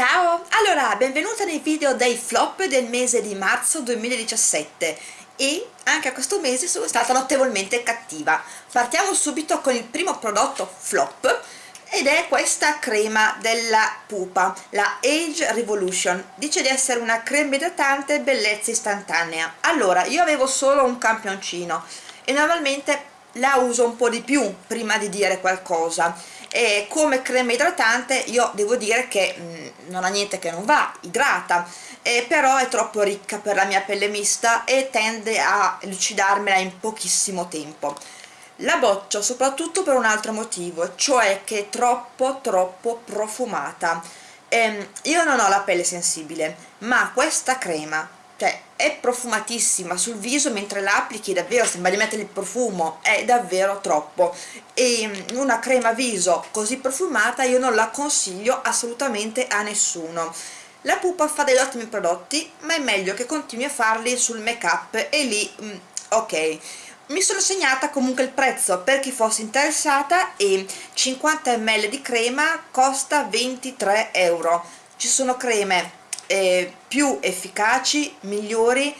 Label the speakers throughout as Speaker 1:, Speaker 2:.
Speaker 1: Ciao! Allora, benvenuta nei video dei flop del mese di marzo 2017 e anche a questo mese sono stata notevolmente cattiva. Partiamo subito con il primo prodotto flop ed è questa crema della pupa, la Age Revolution. Dice di essere una crema idratante bellezza istantanea. Allora, io avevo solo un campioncino e normalmente la uso un po' di più prima di dire qualcosa e come crema idratante io devo dire che mh, mm, non ha niente che non va, idrata. Eh, però è troppo ricca per la mia pelle mista e tende a lucidarmela in pochissimo tempo. La boccio soprattutto per un altro motivo cioè che è troppo troppo profumata. Eh, io non ho la pelle sensibile ma questa crema cioè è profumatissima sul viso mentre la applichi davvero sembra di mettere il profumo è davvero troppo. E mm, una crema viso così profumata io non la consiglio assolutamente a nessuno. La pupa fa degli ottimi prodotti ma è meglio che continui a farli sul make up e lì mm, ok. Mi sono segnata comunque il prezzo per chi fosse interessata e 50 ml di crema costa 23 euro. Ci sono creme eh, più efficaci, migliori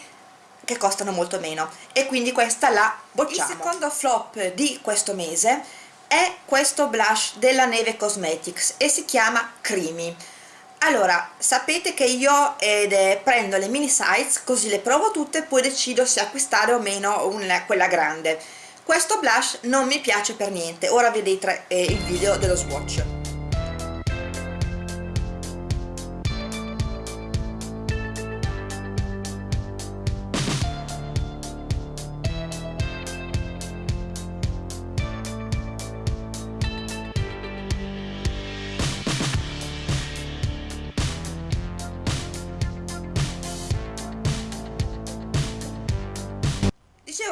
Speaker 1: che costano molto meno. E quindi questa la bocciamo. Il secondo flop di questo mese è questo blush della Neve Cosmetics e si chiama Creamy. Allora sapete che io eh, prendo le mini size così le provo tutte e poi decido se acquistare o meno una, quella grande. Questo blush non mi piace per niente. Ora vedete eh, il video dello swatch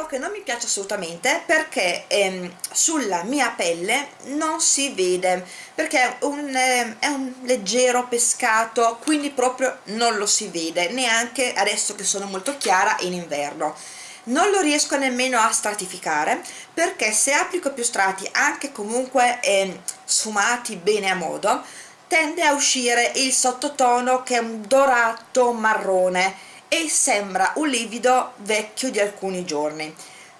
Speaker 1: che non mi piace assolutamente perché ehm, sulla mia pelle non si vede perché è un, eh, è un leggero pescato quindi proprio non lo si vede neanche adesso che sono molto chiara in inverno. Non lo riesco nemmeno a stratificare perché se applico più strati anche comunque eh, sfumati bene a modo tende a uscire il sottotono che è un dorato marrone e sembra un livido vecchio di alcuni giorni.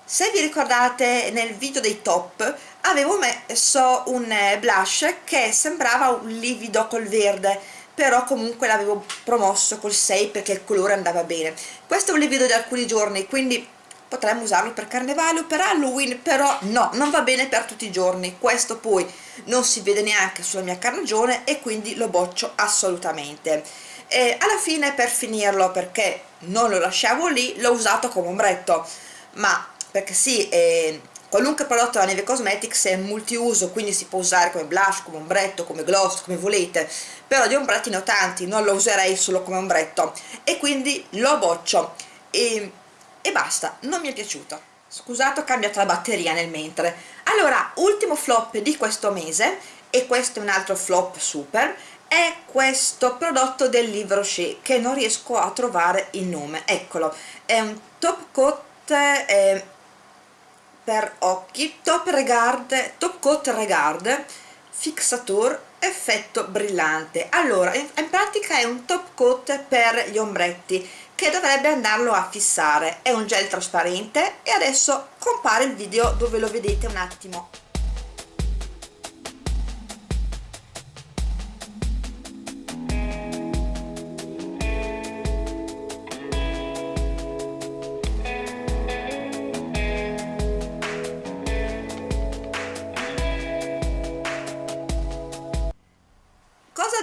Speaker 1: Se vi ricordate nel video dei top avevo messo un eh, blush che sembrava un livido col verde però comunque l'avevo promosso col 6 perché il colore andava bene. Questo è un livido di alcuni giorni quindi potremmo usarlo per carnevale o per Halloween però no, non va bene per tutti i giorni. Questo poi non si vede neanche sulla mia carnagione e quindi lo boccio assolutamente. E alla fine per finirlo perché non lo lasciavo lì l'ho usato come ombretto. Ma perché sì eh, qualunque prodotto della Neve Cosmetics è multiuso quindi si può usare come blush, come ombretto, come gloss, come volete però di ombretti ne ho tanti, non lo userei solo come ombretto. E quindi lo boccio. E, e basta, non mi è piaciuto. Scusate ho cambiato la batteria nel mentre. Allora ultimo flop di questo mese e questo è un altro flop super è questo prodotto del Livre Rocher che non riesco a trovare il nome. Eccolo è un top coat eh, per occhi top regard top coat regard fixature effetto brillante. Allora in, in pratica è un top coat per gli ombretti che dovrebbe andarlo a fissare è un gel trasparente e adesso compare il video dove lo vedete un attimo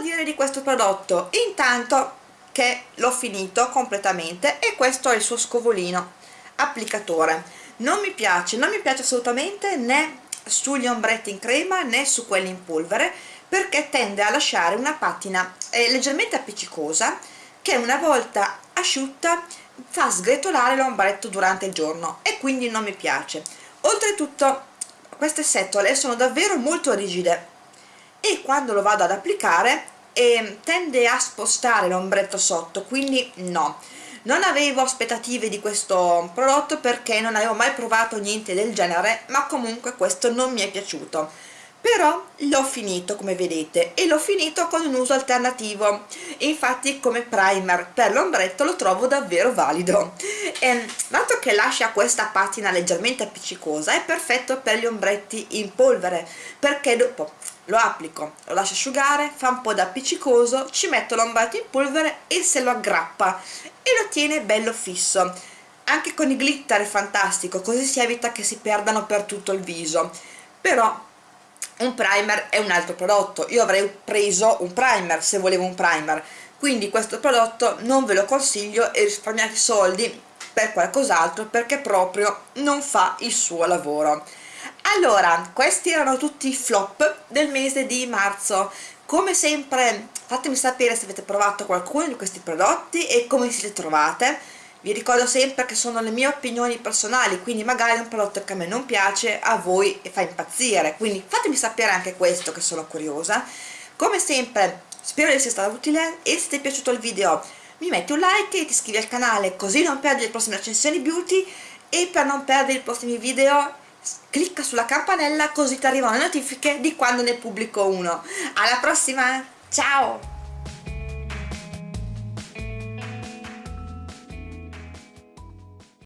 Speaker 1: dire di questo prodotto? Intanto che l'ho finito completamente e questo è il suo scovolino applicatore. Non mi piace, non mi piace assolutamente né sugli ombretti in crema né su quelli in polvere perché tende a lasciare una patina eh, leggermente appiccicosa che una volta asciutta fa sgretolare l'ombretto durante il giorno e quindi non mi piace. Oltretutto queste setole sono davvero molto rigide e quando lo vado ad applicare e tende a spostare l'ombretto sotto quindi no. Non avevo aspettative di questo prodotto perché non avevo mai provato niente del genere ma comunque questo non mi è piaciuto. Però l'ho finito come vedete e l'ho finito con un uso alternativo. Infatti come primer per l'ombretto lo trovo davvero valido. E, dato che lascia questa patina leggermente appiccicosa è perfetto per gli ombretti in polvere perché dopo lo applico, lo lascio asciugare, fa un po' da appiccicoso, ci metto l'ombretto in polvere e se lo aggrappa e lo tiene bello fisso. Anche con i glitter è fantastico così si evita che si perdano per tutto il viso. Però un primer è un altro prodotto. Io avrei preso un primer se volevo un primer. Quindi questo prodotto non ve lo consiglio e risparmiate soldi per qualcos'altro perché proprio non fa il suo lavoro allora questi erano tutti i flop del mese di marzo. Come sempre fatemi sapere se avete provato qualcuno di questi prodotti e come siete trovate. Vi ricordo sempre che sono le mie opinioni personali quindi magari un prodotto che a me non piace a voi fa impazzire. Quindi fatemi sapere anche questo che sono curiosa. Come sempre spero di essere stata utile e se ti è piaciuto il video mi metti un like e ti iscrivi al canale così non perdi le prossime recensioni beauty e per non perdere i prossimi video clicca sulla campanella così ti arrivano le notifiche di quando ne pubblico uno. Alla prossima ciao